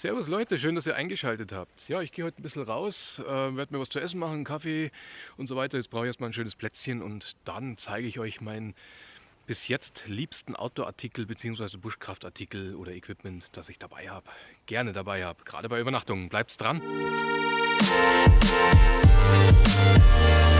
Servus Leute, schön, dass ihr eingeschaltet habt. Ja, ich gehe heute ein bisschen raus, äh, werde mir was zu essen machen, Kaffee und so weiter. Jetzt brauche ich erstmal ein schönes Plätzchen und dann zeige ich euch meinen bis jetzt liebsten Outdoor-Artikel bzw. Buschkraftartikel oder Equipment, das ich dabei habe. Gerne dabei habe, gerade bei Übernachtungen. Bleibt's dran! So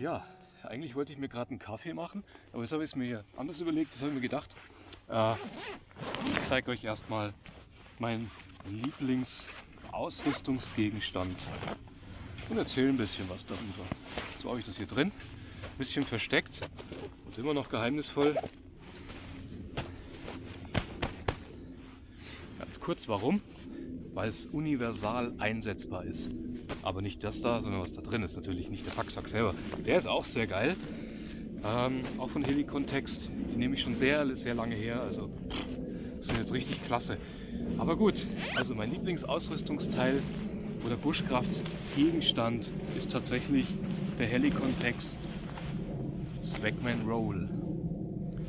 ja, eigentlich wollte ich mir gerade einen Kaffee machen, aber jetzt habe ich es mir hier anders überlegt, das habe ich mir gedacht. Äh, ich zeige euch erstmal meinen Lieblingsausrüstungsgegenstand und erzähle ein bisschen was darüber. So habe ich das hier drin, ein bisschen versteckt und immer noch geheimnisvoll. Ganz kurz, warum? Weil es universal einsetzbar ist. Aber nicht das da, sondern was da drin ist. Natürlich nicht der Packsack selber. Der ist auch sehr geil. Ähm, auch von Helikontext. Die nehme ich schon sehr, sehr lange her. Also sind jetzt richtig klasse. Aber gut, also mein Lieblingsausrüstungsteil oder Buschkraft-Gegenstand ist tatsächlich der Helikontext Swagman Roll.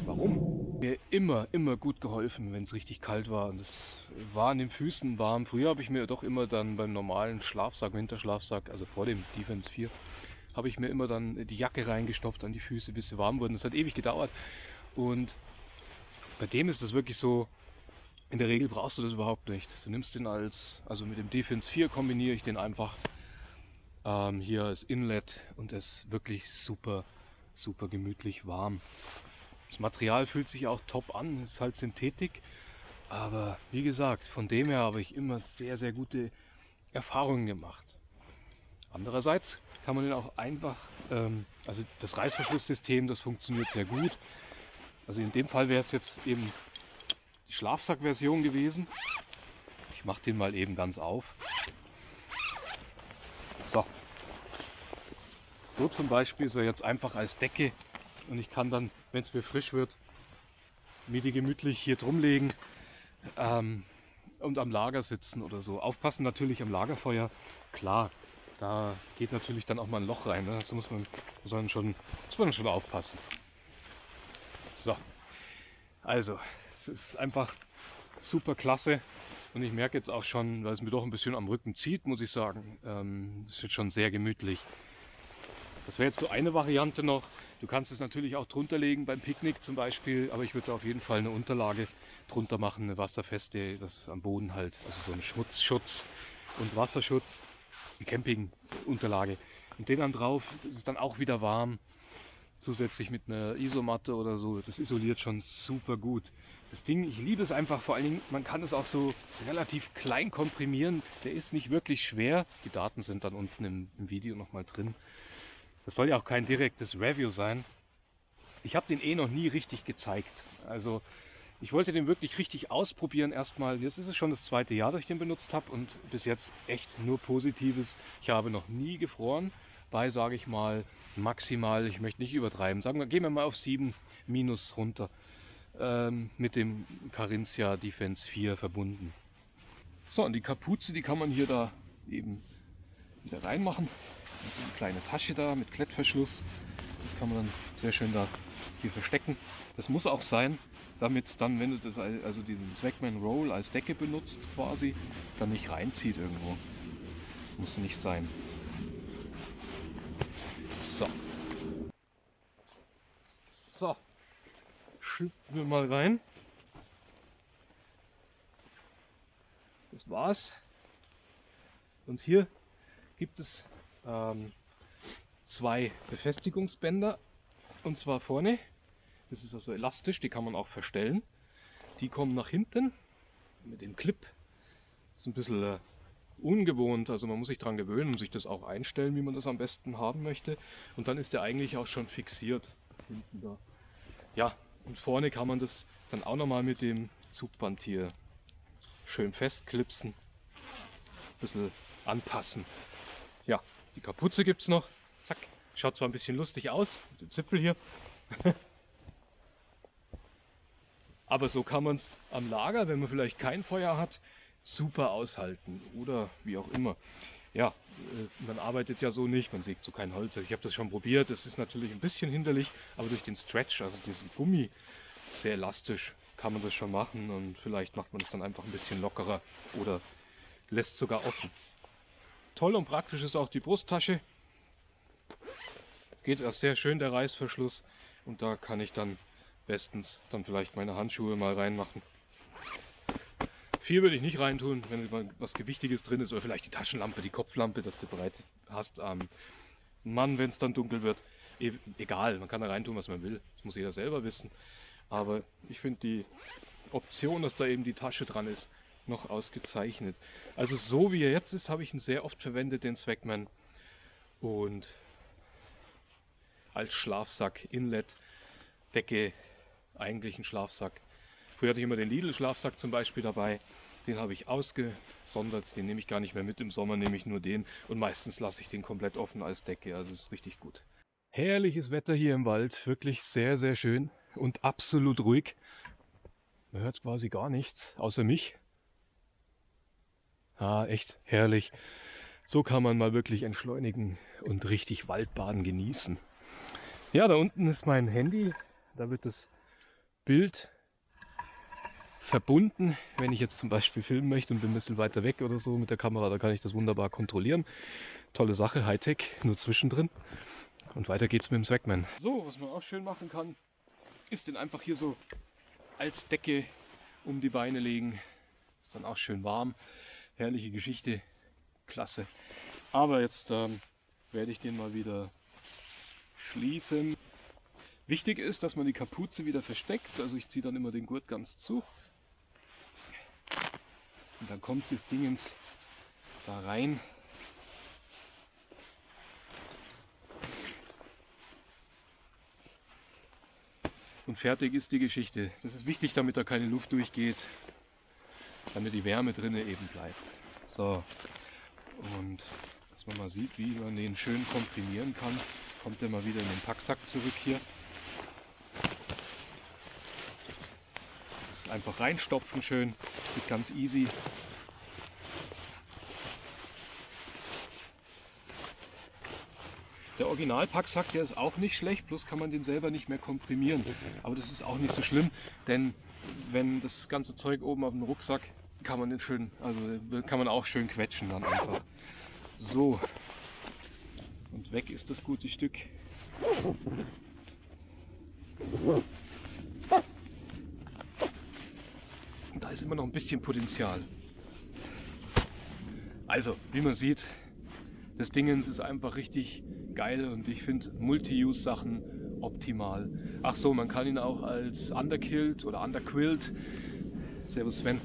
Warum? Mir immer, immer gut geholfen, wenn es richtig kalt war. Und es war an den Füßen warm. Früher habe ich mir doch immer dann beim normalen Schlafsack, Winterschlafsack, also vor dem Defense 4, habe ich mir immer dann die Jacke reingestopft an die Füße, bis sie warm wurden. Das hat ewig gedauert. Und bei dem ist es wirklich so, in der Regel brauchst du das überhaupt nicht. Du nimmst den als, also mit dem Defense 4 kombiniere ich den einfach ähm, hier als Inlet und es ist wirklich super, super gemütlich warm. Das Material fühlt sich auch top an, ist halt Synthetik. Aber wie gesagt, von dem her habe ich immer sehr, sehr gute Erfahrungen gemacht. Andererseits kann man den auch einfach, ähm, also das Reißverschlusssystem, das funktioniert sehr gut. Also in dem Fall wäre es jetzt eben die Schlafsackversion gewesen. Ich mache den mal eben ganz auf. So. So zum Beispiel ist er jetzt einfach als Decke und ich kann dann, wenn es mir frisch wird, mir die gemütlich hier drum legen ähm, und am Lager sitzen oder so. Aufpassen natürlich am Lagerfeuer, klar. da geht natürlich dann auch mal ein Loch rein. Ne? Das muss man, muss man, schon, muss man schon aufpassen. So, also, es ist einfach super klasse. Und ich merke jetzt auch schon, weil es mir doch ein bisschen am Rücken zieht, muss ich sagen, ähm, es wird schon sehr gemütlich. Das wäre jetzt so eine Variante noch. Du kannst es natürlich auch drunter legen beim Picknick zum Beispiel, aber ich würde auf jeden Fall eine Unterlage drunter machen, eine wasserfeste, das am Boden halt, also so ein Schmutzschutz und Wasserschutz, eine Campingunterlage. Und den dann drauf, das ist dann auch wieder warm, zusätzlich mit einer Isomatte oder so, das isoliert schon super gut. Das Ding, ich liebe es einfach, vor allen Dingen, man kann es auch so relativ klein komprimieren, der ist nicht wirklich schwer. Die Daten sind dann unten im, im Video nochmal drin. Das soll ja auch kein direktes Review sein. Ich habe den eh noch nie richtig gezeigt. Also ich wollte den wirklich richtig ausprobieren erstmal. Jetzt ist es schon das zweite Jahr, dass ich den benutzt habe und bis jetzt echt nur Positives. Ich habe noch nie gefroren bei, sage ich mal, maximal, ich möchte nicht übertreiben, sagen wir, gehen wir mal auf 7 minus runter, ähm, mit dem Carinthia Defense 4 verbunden. So, und die Kapuze, die kann man hier da eben wieder reinmachen. Ist eine kleine Tasche da mit Klettverschluss. Das kann man dann sehr schön da hier verstecken. Das muss auch sein, damit es dann, wenn du das also diesen Swagman Roll als Decke benutzt quasi, dann nicht reinzieht irgendwo. Muss nicht sein. So. So. Schlüpfen wir mal rein. Das war's. Und hier gibt es ähm, zwei Befestigungsbänder. Und zwar vorne. Das ist also elastisch, die kann man auch verstellen. Die kommen nach hinten mit dem Clip. Ist ein bisschen äh, ungewohnt, also man muss sich daran gewöhnen und sich das auch einstellen, wie man das am besten haben möchte. Und dann ist der eigentlich auch schon fixiert. Hinten da. Ja, und vorne kann man das dann auch nochmal mit dem Zugband hier schön festklipsen. Ein bisschen anpassen. Ja, die Kapuze gibt es noch. Zack. Schaut zwar ein bisschen lustig aus, mit dem Zipfel hier. Aber so kann man es am Lager, wenn man vielleicht kein Feuer hat, super aushalten oder wie auch immer. Ja, äh, man arbeitet ja so nicht, man sägt so kein Holz. Also ich habe das schon probiert, das ist natürlich ein bisschen hinderlich, aber durch den Stretch, also diesen Gummi, sehr elastisch, kann man das schon machen und vielleicht macht man es dann einfach ein bisschen lockerer oder lässt sogar offen. Toll und praktisch ist auch die Brusttasche. Geht erst sehr schön der Reißverschluss und da kann ich dann bestens dann vielleicht meine Handschuhe mal reinmachen. Viel würde ich nicht reintun, wenn was Gewichtiges drin ist oder vielleicht die Taschenlampe, die Kopflampe, dass du bereit hast am Mann, wenn es dann dunkel wird. E egal, man kann da reintun, was man will. Das muss jeder selber wissen. Aber ich finde die Option, dass da eben die Tasche dran ist, noch ausgezeichnet. Also so wie er jetzt ist, habe ich ihn sehr oft verwendet, den Zweckman. Und als Schlafsack, Inlet, Decke, eigentlich ein Schlafsack. Früher hatte ich immer den Lidl-Schlafsack zum Beispiel dabei. Den habe ich ausgesondert, den nehme ich gar nicht mehr mit. Im Sommer nehme ich nur den und meistens lasse ich den komplett offen als Decke. Also ist richtig gut. Herrliches Wetter hier im Wald, wirklich sehr, sehr schön und absolut ruhig. Man hört quasi gar nichts, außer mich. Ah, echt herrlich. So kann man mal wirklich entschleunigen und richtig Waldbaden genießen. Ja, da unten ist mein Handy. Da wird das Bild verbunden. Wenn ich jetzt zum Beispiel filmen möchte und bin ein bisschen weiter weg oder so mit der Kamera, da kann ich das wunderbar kontrollieren. Tolle Sache, Hightech, nur zwischendrin. Und weiter geht's mit dem Swagman. So, was man auch schön machen kann, ist den einfach hier so als Decke um die Beine legen. Ist dann auch schön warm. Herrliche Geschichte. Klasse. Aber jetzt ähm, werde ich den mal wieder schließen. Wichtig ist, dass man die Kapuze wieder versteckt. Also ich ziehe dann immer den Gurt ganz zu. Und dann kommt das Dingens da rein. Und fertig ist die Geschichte. Das ist wichtig, damit da keine Luft durchgeht, damit die Wärme drinnen eben bleibt. So, und dass man mal sieht, wie man den schön komprimieren kann, kommt er mal wieder in den Packsack zurück hier. einfach reinstopfen schön. Geht ganz easy. Der Originalpacksack, der ist auch nicht schlecht, bloß kann man den selber nicht mehr komprimieren. Aber das ist auch nicht so schlimm, denn wenn das ganze Zeug oben auf dem Rucksack, kann man den schön, also kann man auch schön quetschen dann einfach. So. Und weg ist das gute Stück. Da ist immer noch ein bisschen Potenzial. Also, wie man sieht, das Dingens ist einfach richtig geil und ich finde Multi-Use-Sachen optimal. Ach so, man kann ihn auch als Underkilled oder Underquilt, Servus Sven,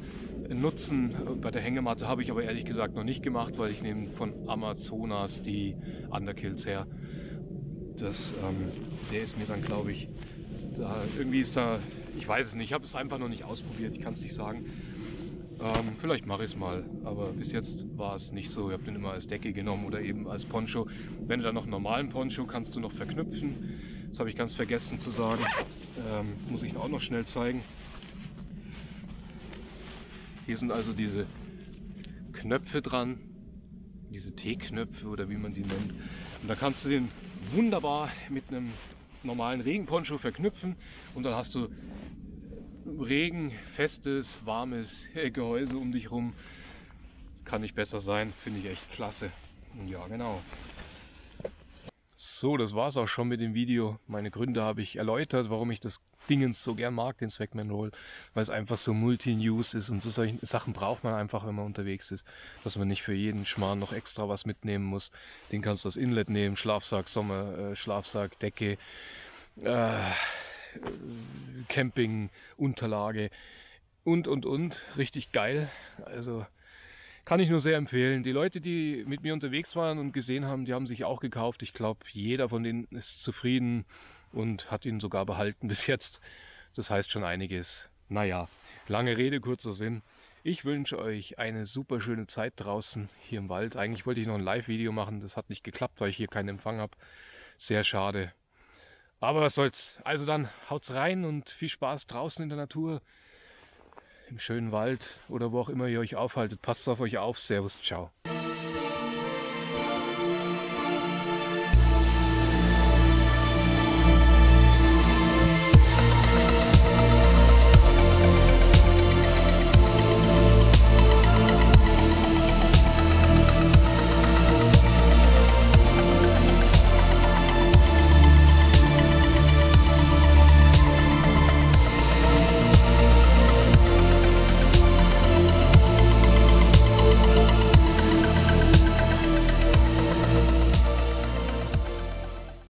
nutzen. Bei der Hängematte habe ich aber ehrlich gesagt noch nicht gemacht, weil ich nehme von Amazonas die Underkills her. Das, ähm, der ist mir dann, glaube ich, da, irgendwie ist da, ich weiß es nicht, ich habe es einfach noch nicht ausprobiert, ich kann es nicht sagen. Ähm, vielleicht mache ich es mal, aber bis jetzt war es nicht so. Ich habe den immer als Decke genommen oder eben als Poncho. Wenn du dann noch einen normalen Poncho kannst du noch verknüpfen. Das habe ich ganz vergessen zu sagen. Ähm, muss ich auch noch schnell zeigen. Hier sind also diese Knöpfe dran, diese T-Knöpfe oder wie man die nennt. Und da kannst du den wunderbar mit einem normalen Regenponcho verknüpfen und dann hast du Regen, festes, warmes Gehäuse um dich rum. Kann nicht besser sein, finde ich echt klasse. Ja, genau. So, das war es auch schon mit dem Video. Meine Gründe habe ich erläutert, warum ich das Dingens so gern mag, den Swagman Roll, weil es einfach so Multi-News ist und so solche Sachen braucht man einfach, wenn man unterwegs ist, dass man nicht für jeden Schmarrn noch extra was mitnehmen muss. Den kannst du das Inlet nehmen, Schlafsack, Sommer, äh, Schlafsack, Decke, äh, Camping-Unterlage und, und, und. Richtig geil. Also kann ich nur sehr empfehlen. Die Leute, die mit mir unterwegs waren und gesehen haben, die haben sich auch gekauft. Ich glaube, jeder von denen ist zufrieden und hat ihn sogar behalten bis jetzt. Das heißt schon einiges. Naja, lange Rede, kurzer Sinn. Ich wünsche euch eine super schöne Zeit draußen hier im Wald. Eigentlich wollte ich noch ein Live-Video machen, das hat nicht geklappt, weil ich hier keinen Empfang habe. Sehr schade. Aber was soll's. Also dann haut's rein und viel Spaß draußen in der Natur, im schönen Wald oder wo auch immer ihr euch aufhaltet. Passt auf euch auf. Servus, ciao.